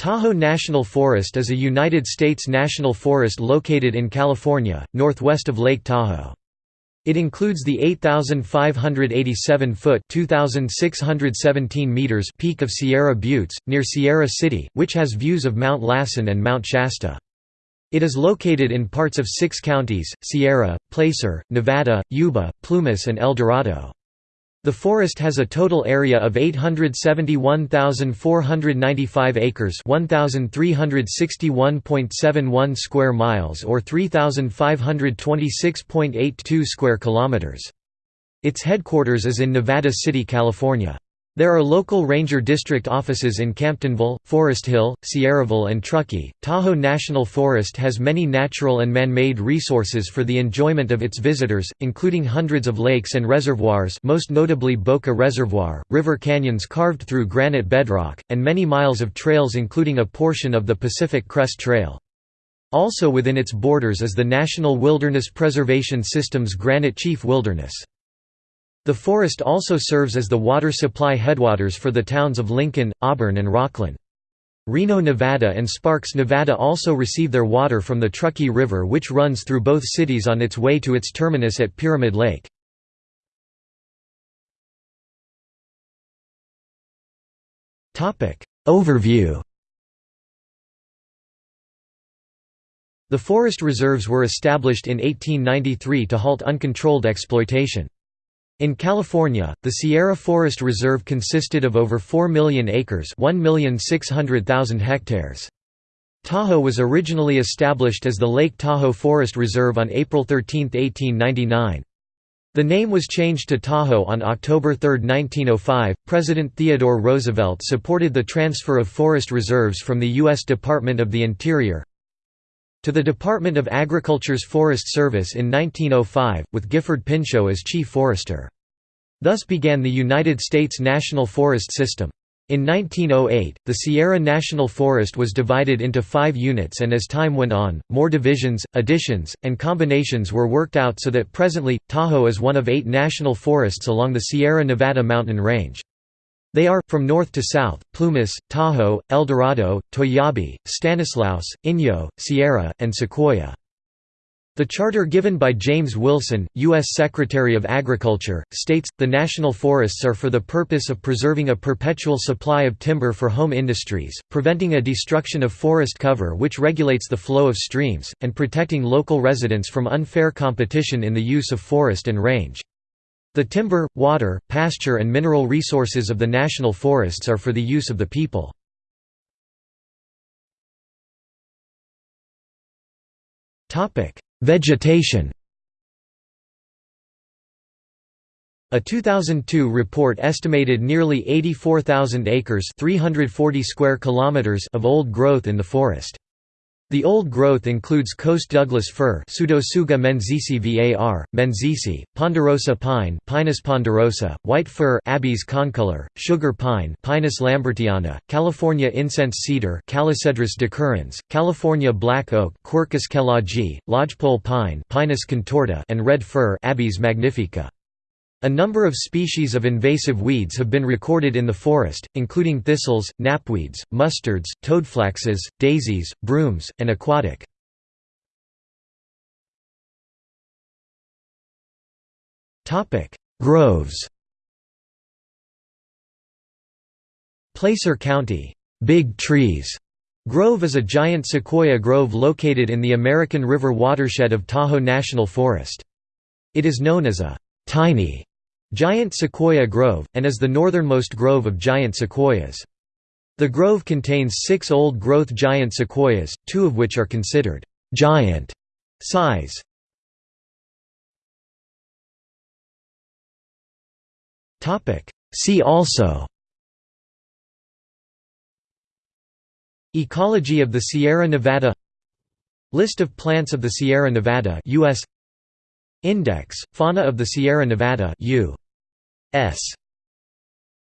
Tahoe National Forest is a United States national forest located in California, northwest of Lake Tahoe. It includes the 8,587-foot (2,617 meters) peak of Sierra Buttes, near Sierra City, which has views of Mount Lassen and Mount Shasta. It is located in parts of six counties, Sierra, Placer, Nevada, Yuba, Plumas and El Dorado. The forest has a total area of 871,495 acres 1,361.71 square miles or 3,526.82 square kilometers. Its headquarters is in Nevada City, California. There are local ranger district offices in Camptonville, Forest Hill, Sierraville and Truckee. Tahoe National Forest has many natural and man-made resources for the enjoyment of its visitors, including hundreds of lakes and reservoirs most notably Boca Reservoir, river canyons carved through granite bedrock, and many miles of trails including a portion of the Pacific Crest Trail. Also within its borders is the National Wilderness Preservation System's Granite Chief Wilderness. The forest also serves as the water supply headwaters for the towns of Lincoln, Auburn and Rocklin. Reno, Nevada and Sparks, Nevada also receive their water from the Truckee River which runs through both cities on its way to its terminus at Pyramid Lake. Overview The forest reserves were established in 1893 to halt uncontrolled exploitation. In California, the Sierra Forest Reserve consisted of over 4 million acres 1,600,000 hectares. Tahoe was originally established as the Lake Tahoe Forest Reserve on April 13, 1899. The name was changed to Tahoe on October 3, 1905. President Theodore Roosevelt supported the transfer of forest reserves from the U.S. Department of the Interior to the Department of Agriculture's Forest Service in 1905, with Gifford Pinchot as chief forester. Thus began the United States National Forest System. In 1908, the Sierra National Forest was divided into five units and as time went on, more divisions, additions, and combinations were worked out so that presently, Tahoe is one of eight national forests along the Sierra Nevada mountain range. They are, from north to south, Plumas, Tahoe, El Dorado, Toiyabe, Stanislaus, Inyo, Sierra, and Sequoia. The charter given by James Wilson, U.S. Secretary of Agriculture, states, the national forests are for the purpose of preserving a perpetual supply of timber for home industries, preventing a destruction of forest cover which regulates the flow of streams, and protecting local residents from unfair competition in the use of forest and range. The timber, water, pasture and mineral resources of the national forests are for the use of the people. Vegetation A 2002 report estimated nearly 84,000 acres 340 square kilometers of old growth in the forest. The old growth includes coast Douglas fir Pseudotsuga menziesii var, menziesii, ponderosa pine Pinus ponderosa, white fir Abies concolor, sugar pine Pinus lambertiana, California incense cedar Calocedrus decurrens, California black oak Quercus kelloggii, lodgepole pine Pinus contorta and red fir Abies magnifica. A number of species of invasive weeds have been recorded in the forest, including thistles, knapweeds, mustards, toadflaxes, daisies, brooms, and aquatic. Groves Placer County, Big Trees Grove is a giant sequoia grove located in the American River watershed of Tahoe National Forest. It is known as a tiny Giant Sequoia Grove, and is the northernmost grove of giant sequoias. The grove contains six old-growth giant sequoias, two of which are considered «giant» size. See also Ecology of the Sierra Nevada List of plants of the Sierra Nevada US Index, Fauna of the Sierra Nevada U. S.